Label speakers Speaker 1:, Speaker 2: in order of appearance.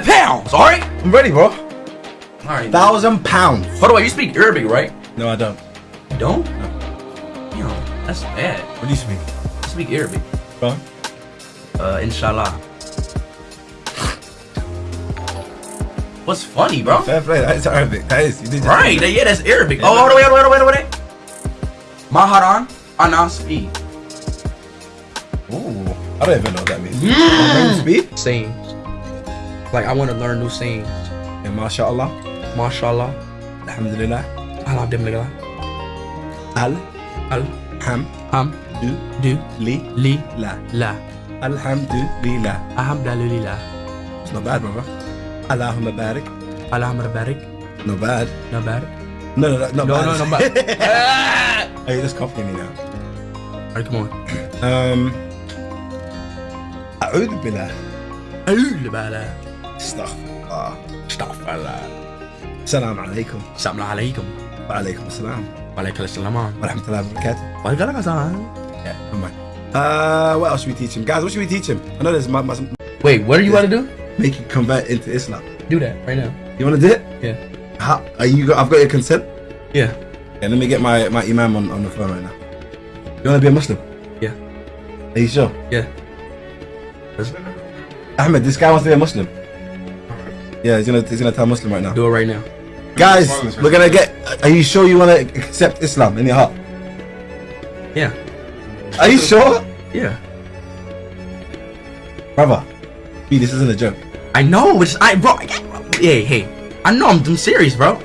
Speaker 1: thousand pounds. All right.
Speaker 2: I'm ready, bro.
Speaker 1: All right.
Speaker 2: Thousand pounds.
Speaker 1: By the way, you speak Arabic, right?
Speaker 2: No, I don't.
Speaker 1: You don't? Yo, that's bad.
Speaker 2: What do you speak?
Speaker 1: I speak Arabic.
Speaker 2: Go on.
Speaker 1: Uh, inshallah. What's funny, bro?
Speaker 2: Fair play. That is Arabic. That is. You did
Speaker 1: Right, that- yeah, that's Arabic. Oh, hold on, wait, wait, wait, wait, wait. Maharan Anaspi.
Speaker 2: Ooh. I don't even know what that means. Mm. Speed?
Speaker 1: Sayings. Like, I want to learn new sayings.
Speaker 2: Yeah, mashallah.
Speaker 1: Mashallah.
Speaker 2: Alhamdulillah.
Speaker 1: Alhamdulillah.
Speaker 2: Al.
Speaker 1: Al.
Speaker 2: Ham.
Speaker 1: Ham.
Speaker 2: Du.
Speaker 1: Du.
Speaker 2: Li.
Speaker 1: Li.
Speaker 2: La.
Speaker 1: La.
Speaker 2: Alhamdulillah.
Speaker 1: Alhamdulillah.
Speaker 2: It's not bad, brother. Allahumma barik.
Speaker 1: Allahumma barik.
Speaker 2: Not bad.
Speaker 1: No bad.
Speaker 2: No, no, no, not
Speaker 1: No,
Speaker 2: bad.
Speaker 1: no, no bad. Ah!
Speaker 2: Hey, just copying me now.
Speaker 1: Alright, come on.
Speaker 2: Um. أعوذ بالله.
Speaker 1: Alhamdulillah.
Speaker 2: Astaghfirullah.
Speaker 1: Astaghfirullah.
Speaker 2: Assalamu alaikum.
Speaker 1: Assalamu alaikum.
Speaker 2: Wa alaikum
Speaker 1: assalam. Wa alaikum assalam.
Speaker 2: Wa rahmatullahi wa
Speaker 1: barakatuh. Wa alaikum assalam.
Speaker 2: Yeah, come on. Uh, what else should we teach him? Guys, what should we teach him? I know there's my, my.
Speaker 1: Wait, what do you want to do?
Speaker 2: Make him convert into Islam.
Speaker 1: Do that right now.
Speaker 2: You want to do it?
Speaker 1: Yeah.
Speaker 2: How, are you? I've got your consent.
Speaker 1: Yeah.
Speaker 2: Okay, let me get my my imam on, on the phone right now. You want to be a Muslim?
Speaker 1: Yeah.
Speaker 2: Are you sure?
Speaker 1: Yeah.
Speaker 2: Ahmed, this guy wants to be a Muslim. Yeah, he's gonna he's gonna tell Muslim right now.
Speaker 1: Do it right now.
Speaker 2: Guys, we're gonna get. Are you sure you want to accept Islam in your heart?
Speaker 1: Yeah.
Speaker 2: Are you sure,
Speaker 1: Yeah.
Speaker 2: brother? B, this isn't a joke.
Speaker 1: I know, it's I bro. I- Hey, hey. I know I'm, I'm serious, bro.